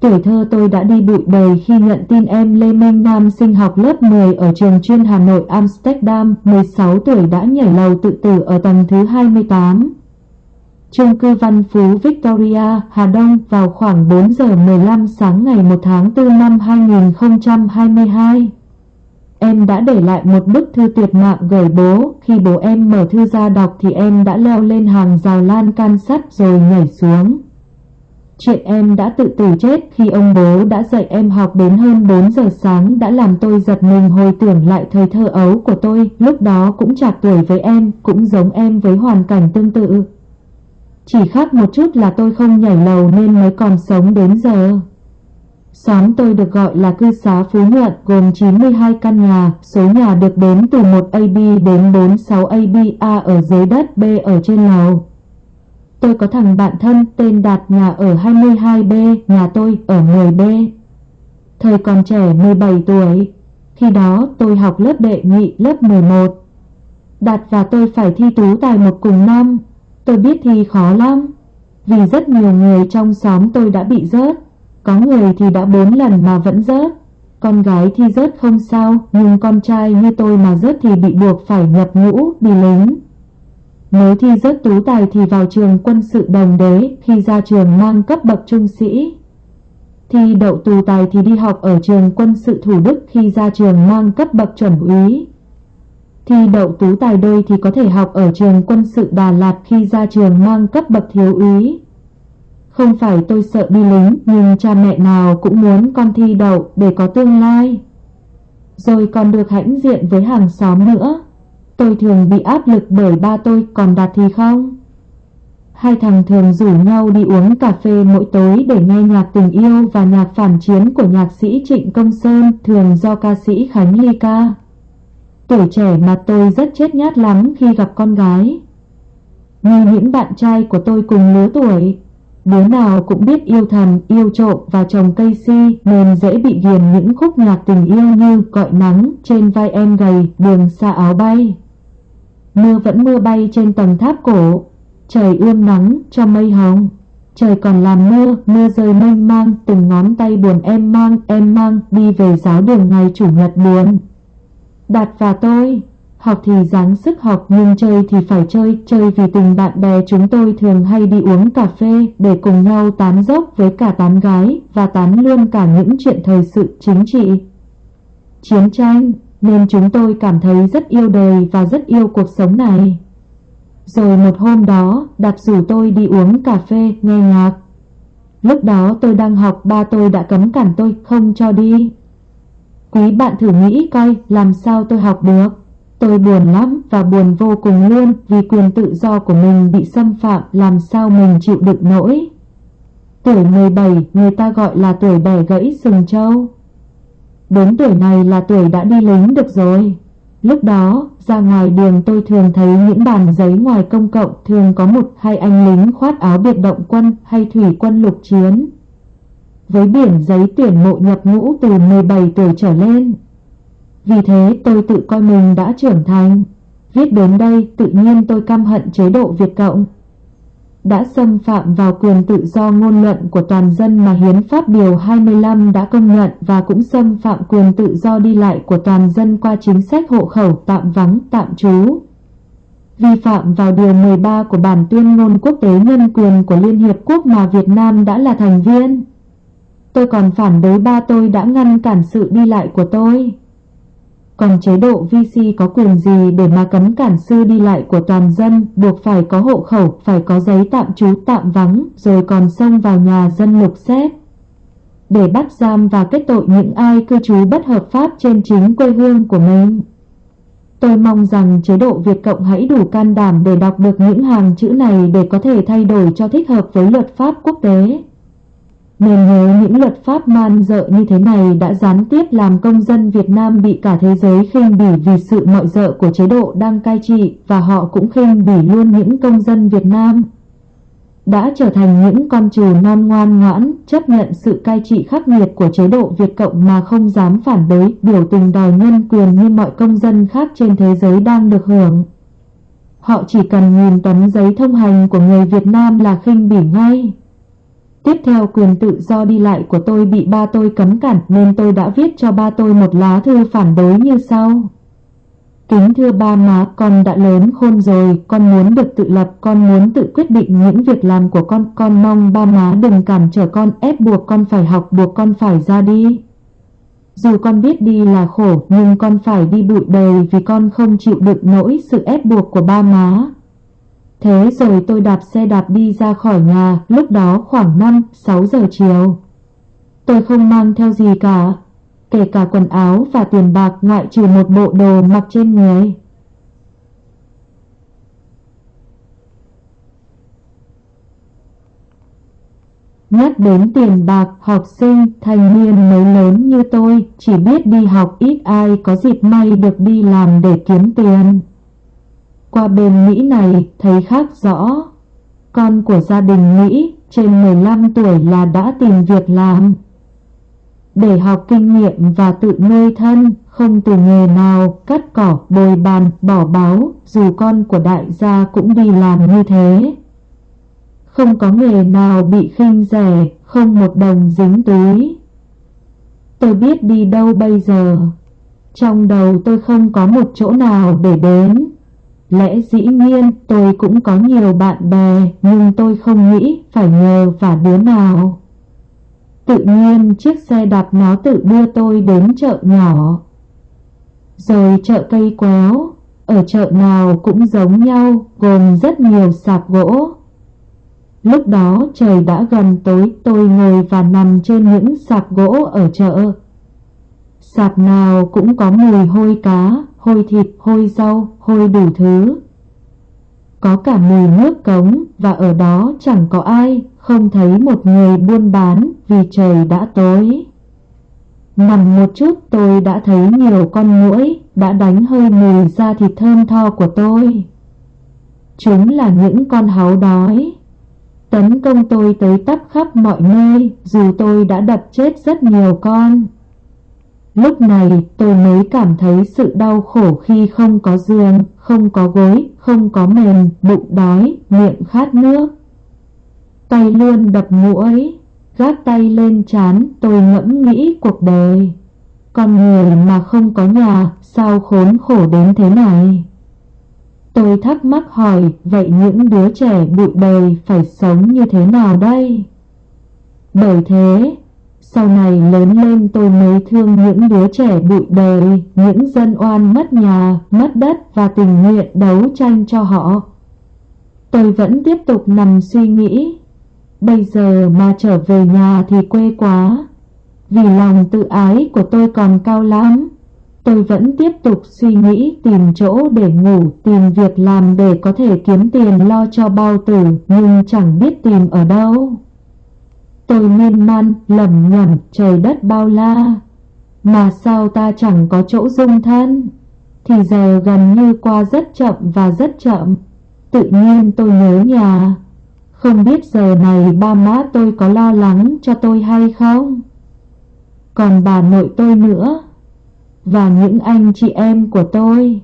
Tuổi thơ tôi đã đi bụi đời khi nhận tin em Lê Minh Nam sinh học lớp 10 ở trường chuyên Hà Nội Amsterdam, 16 tuổi đã nhảy lầu tự tử ở tầng thứ 28. Trung cư Văn Phú Victoria, Hà Đông vào khoảng 4 giờ 15 sáng ngày 1 tháng 4 năm 2022. Em đã để lại một bức thư tuyệt mạng gửi bố, khi bố em mở thư ra đọc thì em đã leo lên hàng rào lan can sắt rồi nhảy xuống. Chuyện em đã tự tử chết khi ông bố đã dạy em học đến hơn 4 giờ sáng đã làm tôi giật mình hồi tưởng lại thời thơ ấu của tôi, lúc đó cũng chạc tuổi với em, cũng giống em với hoàn cảnh tương tự. Chỉ khác một chút là tôi không nhảy lầu nên mới còn sống đến giờ. Xóm tôi được gọi là cư xá Phú Nhuận gồm 92 căn nhà, số nhà được đến từ 1 AB đến 46 ABA ở dưới đất B ở trên lầu. Tôi có thằng bạn thân tên Đạt nhà ở 22B, nhà tôi ở 10B. Thời còn trẻ 17 tuổi, khi đó tôi học lớp đệ nhị lớp 11. Đạt và tôi phải thi tú tài một cùng năm, tôi biết thi khó lắm, vì rất nhiều người trong xóm tôi đã bị rớt, có người thì đã 4 lần mà vẫn rớt. Con gái thi rớt không sao, nhưng con trai như tôi mà rớt thì bị buộc phải nhập ngũ, đi lính. Nếu thi rớt tú tài thì vào trường quân sự đồng đế, khi ra trường mang cấp bậc trung sĩ. Thi đậu tú tài thì đi học ở trường quân sự Thủ Đức khi ra trường mang cấp bậc chuẩn úy. Thi đậu tú tài đôi thì có thể học ở trường quân sự Đà Lạt khi ra trường mang cấp bậc thiếu úy. Không phải tôi sợ đi lính, nhưng cha mẹ nào cũng muốn con thi đậu để có tương lai. Rồi còn được hãnh diện với hàng xóm nữa. Tôi thường bị áp lực bởi ba tôi, còn Đạt thì không. Hai thằng thường rủ nhau đi uống cà phê mỗi tối để nghe nhạc tình yêu và nhạc phản chiến của nhạc sĩ Trịnh Công Sơn, thường do ca sĩ Khánh Ly ca. Tuổi trẻ mà tôi rất chết nhát lắm khi gặp con gái. Như những bạn trai của tôi cùng lứa tuổi, đứa nào cũng biết yêu thầm, yêu trộm và trồng cây si nên dễ bị ghiền những khúc nhạc tình yêu như cọi nắng, Trên vai em gầy, Đường xa áo bay. Mưa vẫn mưa bay trên tầng tháp cổ, trời ươm nắng cho mây hồng. Trời còn làm mưa, mưa rơi mênh mang, từng ngón tay buồn em mang, em mang, đi về giáo đường ngày chủ nhật buồn. Đạt và tôi, học thì dáng sức học nhưng chơi thì phải chơi, chơi vì tình bạn bè chúng tôi thường hay đi uống cà phê để cùng nhau tán dốc với cả tán gái và tán luôn cả những chuyện thời sự chính trị. Chiến tranh, nên chúng tôi cảm thấy rất yêu đời và rất yêu cuộc sống này. Rồi một hôm đó, Đạt rủ tôi đi uống cà phê, nghe nhạc. Lúc đó tôi đang học, ba tôi đã cấm cản tôi, không cho đi. Quý bạn thử nghĩ coi, làm sao tôi học được. Tôi buồn lắm và buồn vô cùng luôn vì quyền tự do của mình bị xâm phạm, làm sao mình chịu đựng nổi. Tuổi 17 người ta gọi là tuổi bẻ gãy sừng trâu. Đến tuổi này là tuổi đã đi lính được rồi. Lúc đó, ra ngoài đường tôi thường thấy những bàn giấy ngoài công cộng thường có một hai anh lính khoát áo biệt động quân hay thủy quân lục chiến. Với biển giấy tuyển mộ nhập ngũ từ 17 tuổi trở lên. Vì thế tôi tự coi mình đã trưởng thành. Viết đến đây tự nhiên tôi căm hận chế độ Việt Cộng đã xâm phạm vào quyền tự do ngôn luận của toàn dân mà Hiến pháp Điều 25 đã công nhận và cũng xâm phạm quyền tự do đi lại của toàn dân qua chính sách hộ khẩu tạm vắng, tạm trú. Vi phạm vào Điều 13 của Bản tuyên ngôn quốc tế nhân quyền của Liên Hiệp Quốc mà Việt Nam đã là thành viên. Tôi còn phản đối ba tôi đã ngăn cản sự đi lại của tôi. Còn chế độ VC có quyền gì để mà cấm cản sư đi lại của toàn dân, buộc phải có hộ khẩu, phải có giấy tạm trú tạm vắng, rồi còn xông vào nhà dân lục xét. Để bắt giam và kết tội những ai cư trú bất hợp pháp trên chính quê hương của mình. Tôi mong rằng chế độ Việt Cộng hãy đủ can đảm để đọc được những hàng chữ này để có thể thay đổi cho thích hợp với luật pháp quốc tế. Nên nhớ những luật pháp man dợ như thế này đã gián tiếp làm công dân Việt Nam bị cả thế giới khinh bỉ vì sự mọi dợ của chế độ đang cai trị và họ cũng khinh bỉ luôn những công dân Việt Nam. Đã trở thành những con trù non ngoan ngoãn, chấp nhận sự cai trị khắc nghiệt của chế độ Việt Cộng mà không dám phản đối, biểu tình đòi nhân quyền như mọi công dân khác trên thế giới đang được hưởng. Họ chỉ cần nhìn tấm giấy thông hành của người Việt Nam là khinh bỉ ngay. Tiếp theo quyền tự do đi lại của tôi bị ba tôi cấm cản nên tôi đã viết cho ba tôi một lá thư phản đối như sau. Kính thưa ba má, con đã lớn khôn rồi, con muốn được tự lập, con muốn tự quyết định những việc làm của con. Con mong ba má đừng cản trở con, ép buộc con phải học, buộc con phải ra đi. Dù con biết đi là khổ, nhưng con phải đi bụi đời vì con không chịu đựng nỗi sự ép buộc của ba má. Thế rồi tôi đạp xe đạp đi ra khỏi nhà, lúc đó khoảng 5-6 giờ chiều. Tôi không mang theo gì cả, kể cả quần áo và tiền bạc ngoại trừ một bộ đồ mặc trên người. Nhắc đến tiền bạc, học sinh, thành niên mới lớn như tôi, chỉ biết đi học ít ai có dịp may được đi làm để kiếm tiền. Qua bên Mỹ này thấy khác rõ. Con của gia đình Mỹ trên 15 tuổi là đã tìm việc làm. Để học kinh nghiệm và tự nuôi thân, không từ nghề nào, cắt cỏ, bồi bàn, bỏ báo, dù con của đại gia cũng đi làm như thế. Không có nghề nào bị khinh rẻ, không một đồng dính túi. Tôi biết đi đâu bây giờ. Trong đầu tôi không có một chỗ nào để đến. Lẽ dĩ nhiên tôi cũng có nhiều bạn bè nhưng tôi không nghĩ phải nhờ và đứa nào. Tự nhiên chiếc xe đạp nó tự đưa tôi đến chợ nhỏ. Rồi chợ cây quéo, ở chợ nào cũng giống nhau gồm rất nhiều sạp gỗ. Lúc đó trời đã gần tối tôi ngồi và nằm trên những sạp gỗ ở chợ. Sạp nào cũng có mùi hôi cá, hôi thịt, hôi rau, hôi đủ thứ. Có cả mùi nước cống và ở đó chẳng có ai, không thấy một người buôn bán vì trời đã tối. Nằm một chút tôi đã thấy nhiều con muỗi đã đánh hơi mùi da thịt thơm tho của tôi. Chúng là những con háu đói. Tấn công tôi tới tấp khắp mọi nơi dù tôi đã đập chết rất nhiều con. Lúc này tôi mới cảm thấy sự đau khổ khi không có giường, không có gối, không có mền, bụng đói, miệng khát nước. Tay luôn đập mũi, gác tay lên chán tôi ngẫm nghĩ cuộc đời. Con người mà không có nhà sao khốn khổ đến thế này? Tôi thắc mắc hỏi vậy những đứa trẻ bụi đời phải sống như thế nào đây? Bởi thế sau này lớn lên tôi mới thương những đứa trẻ bụi đời, những dân oan mất nhà, mất đất và tình nguyện đấu tranh cho họ. Tôi vẫn tiếp tục nằm suy nghĩ, bây giờ mà trở về nhà thì quê quá, vì lòng tự ái của tôi còn cao lắm. Tôi vẫn tiếp tục suy nghĩ tìm chỗ để ngủ, tìm việc làm để có thể kiếm tiền lo cho bao tử, nhưng chẳng biết tìm ở đâu. Tôi miên man, lầm nhầm, trời đất bao la. Mà sao ta chẳng có chỗ dung thân? Thì giờ gần như qua rất chậm và rất chậm. Tự nhiên tôi nhớ nhà. Không biết giờ này ba má tôi có lo lắng cho tôi hay không? Còn bà nội tôi nữa. Và những anh chị em của tôi.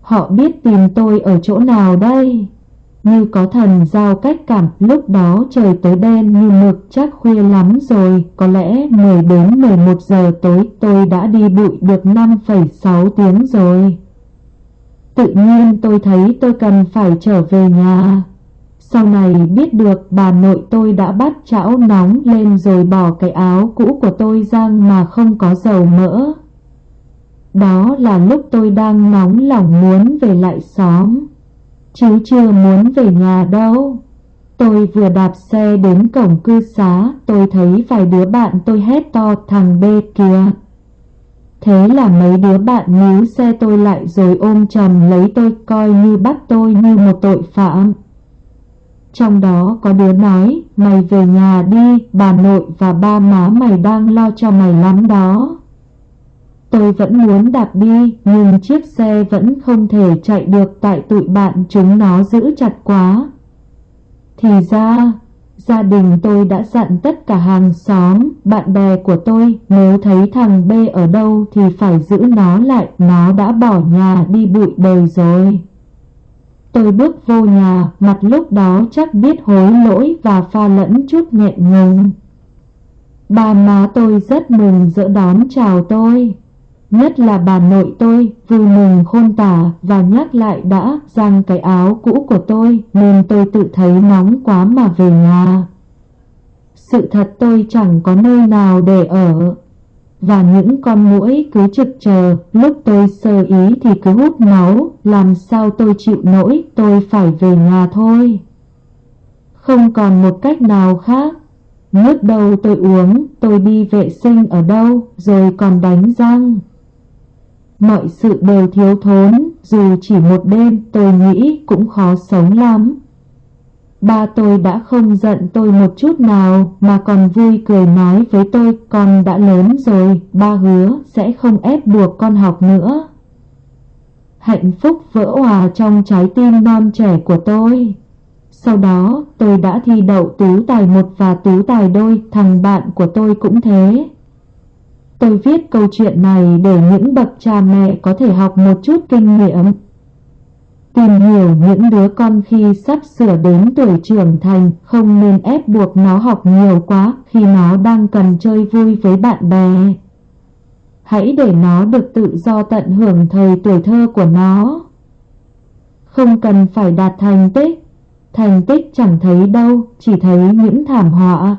Họ biết tìm tôi ở chỗ nào đây? Như có thần giao cách cảm lúc đó trời tối đen như mực chắc khuya lắm rồi. Có lẽ 10 đến 11 giờ tối tôi đã đi bụi được 5,6 tiếng rồi. Tự nhiên tôi thấy tôi cần phải trở về nhà. Sau này biết được bà nội tôi đã bắt chảo nóng lên rồi bỏ cái áo cũ của tôi ra mà không có dầu mỡ. Đó là lúc tôi đang nóng lòng muốn về lại xóm chứ chưa muốn về nhà đâu. Tôi vừa đạp xe đến cổng cư xá, tôi thấy vài đứa bạn tôi hét to thằng B kìa. Thế là mấy đứa bạn níu xe tôi lại rồi ôm chầm lấy tôi coi như bắt tôi như một tội phạm. Trong đó có đứa nói, mày về nhà đi, bà nội và ba má mày đang lo cho mày lắm đó. Tôi vẫn muốn đạp đi, nhưng chiếc xe vẫn không thể chạy được tại tụi bạn chúng nó giữ chặt quá. Thì ra, gia đình tôi đã dặn tất cả hàng xóm, bạn bè của tôi nếu thấy thằng B ở đâu thì phải giữ nó lại, nó đã bỏ nhà đi bụi đời rồi. Tôi bước vô nhà, mặt lúc đó chắc biết hối lỗi và pha lẫn chút nghẹn ngùng. bà má tôi rất mừng dỡ đón chào tôi. Nhất là bà nội tôi, vui mừng khôn tả và nhắc lại đã rằng cái áo cũ của tôi nên tôi tự thấy nóng quá mà về nhà. Sự thật tôi chẳng có nơi nào để ở. Và những con mũi cứ trực chờ, lúc tôi sơ ý thì cứ hút máu, làm sao tôi chịu nổi, tôi phải về nhà thôi. Không còn một cách nào khác. Nước đâu tôi uống, tôi đi vệ sinh ở đâu, rồi còn đánh răng mọi sự đều thiếu thốn dù chỉ một đêm tôi nghĩ cũng khó sống lắm Ba tôi đã không giận tôi một chút nào mà còn vui cười nói với tôi con đã lớn rồi, ba hứa sẽ không ép buộc con học nữa. Hạnh phúc vỡ hòa trong trái tim non trẻ của tôi. Sau đó tôi đã thi đậu tú tài một và tú tài đôi, thằng bạn của tôi cũng thế. Tôi viết câu chuyện này để những bậc cha mẹ có thể học một chút kinh nghiệm Tìm hiểu những đứa con khi sắp sửa đến tuổi trưởng thành không nên ép buộc nó học nhiều quá khi nó đang cần chơi vui với bạn bè. Hãy để nó được tự do tận hưởng thời tuổi thơ của nó. Không cần phải đạt thành tích, thành tích chẳng thấy đâu, chỉ thấy những thảm họa.